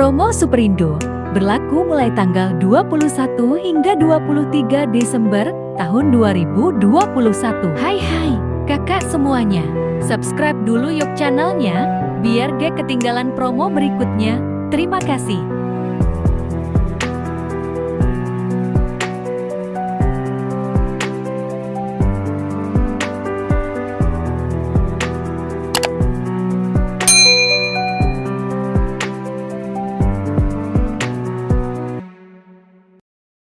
Promo Superindo berlaku mulai tanggal 21 hingga 23 Desember tahun 2021. Hai hai, kakak semuanya. Subscribe dulu yuk channelnya, biar gak ketinggalan promo berikutnya. Terima kasih.